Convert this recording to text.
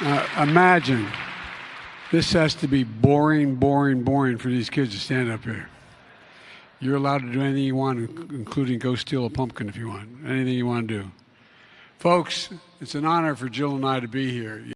Uh, imagine this has to be boring, boring, boring for these kids to stand up here. You're allowed to do anything you want, including go steal a pumpkin if you want. Anything you want to do. Folks, it's an honor for Jill and I to be here.